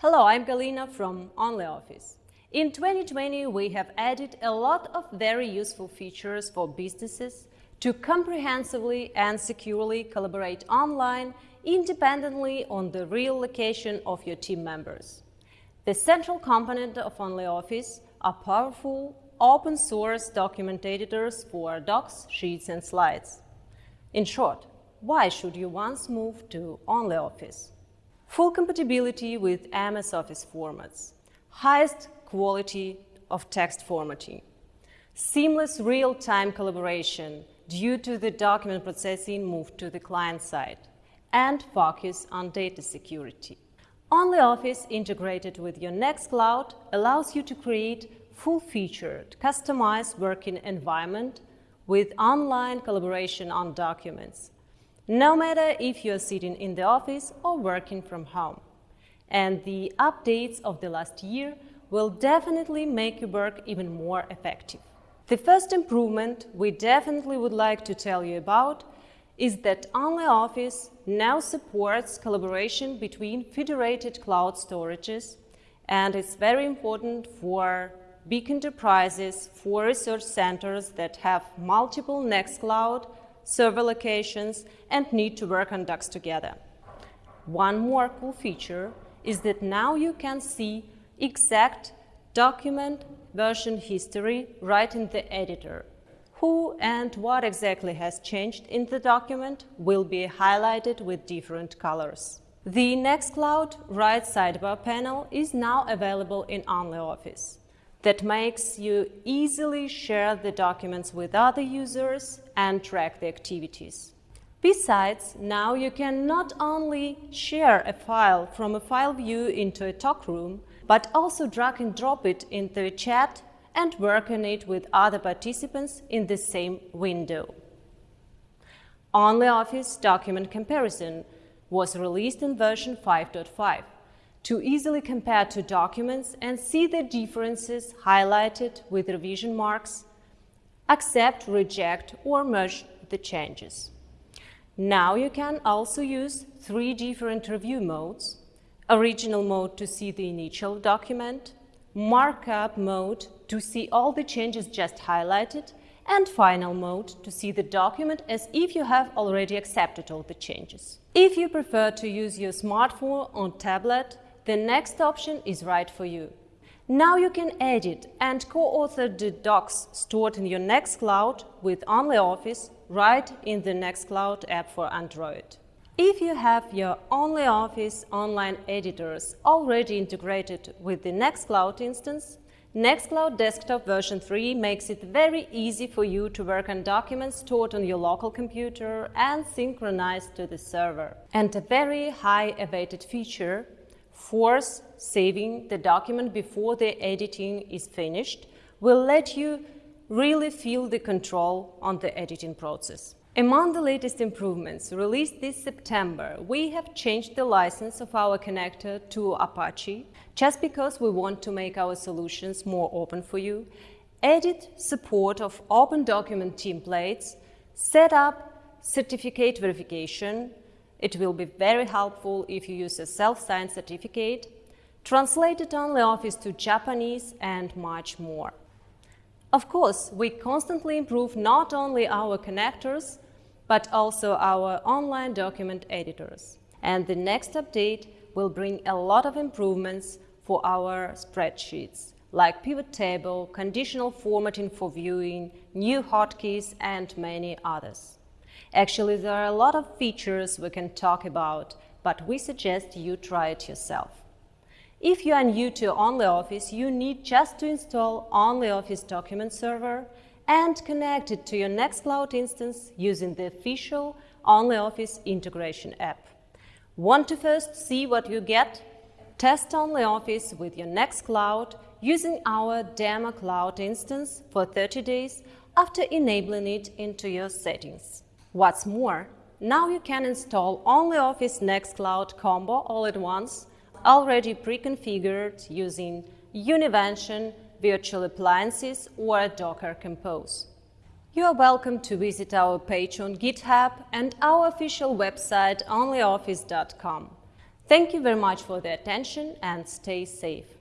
Hello, I'm Galina from OnlyOffice. In 2020, we have added a lot of very useful features for businesses to comprehensively and securely collaborate online independently on the real location of your team members. The central component of OnlyOffice are powerful, open-source document editors for docs, sheets and slides. In short, why should you once move to OnlyOffice? Full compatibility with MS Office formats, highest quality of text formatting, seamless real-time collaboration due to the document processing moved to the client side, and focus on data security. OnlyOffice integrated with your Nextcloud allows you to create full-featured, customized working environment with online collaboration on documents, no matter if you're sitting in the office or working from home. And the updates of the last year will definitely make your work even more effective. The first improvement we definitely would like to tell you about is that OnlyOffice now supports collaboration between federated cloud storages and it's very important for big enterprises, for research centers that have multiple Nextcloud server locations, and need to work on docs together. One more cool feature is that now you can see exact document version history right in the editor. Who and what exactly has changed in the document will be highlighted with different colors. The Nextcloud right sidebar panel is now available in OnlyOffice that makes you easily share the documents with other users and track the activities. Besides, now you can not only share a file from a file view into a talk room, but also drag and drop it into a chat and work on it with other participants in the same window. OnlyOffice Document Comparison was released in version 5.5 to easily compare two documents and see the differences highlighted with revision marks, accept, reject or merge the changes. Now you can also use three different review modes, original mode to see the initial document, markup mode to see all the changes just highlighted, and final mode to see the document as if you have already accepted all the changes. If you prefer to use your smartphone or tablet, the next option is right for you. Now you can edit and co-author the docs stored in your Nextcloud with OnlyOffice right in the Nextcloud app for Android. If you have your OnlyOffice online editors already integrated with the Nextcloud instance, Nextcloud Desktop version 3 makes it very easy for you to work on documents stored on your local computer and synchronized to the server. And a very high awaited feature force saving the document before the editing is finished will let you really feel the control on the editing process. Among the latest improvements released this September, we have changed the license of our connector to Apache just because we want to make our solutions more open for you, added support of open document templates, set up certificate verification, it will be very helpful if you use a self-signed certificate, translated OnlyOffice to Japanese and much more. Of course, we constantly improve not only our connectors, but also our online document editors. And the next update will bring a lot of improvements for our spreadsheets, like pivot table, conditional formatting for viewing, new hotkeys, and many others. Actually, there are a lot of features we can talk about, but we suggest you try it yourself. If you are new to OnlyOffice, you need just to install OnlyOffice Document Server and connect it to your Nextcloud instance using the official OnlyOffice integration app. Want to first see what you get? Test OnlyOffice with your Nextcloud using our Demo Cloud instance for 30 days after enabling it into your settings. What's more, now you can install OnlyOffice Nextcloud Combo all at once, already pre-configured using Univention, virtual appliances or Docker Compose. You are welcome to visit our page on GitHub and our official website onlyoffice.com. Thank you very much for the attention and stay safe.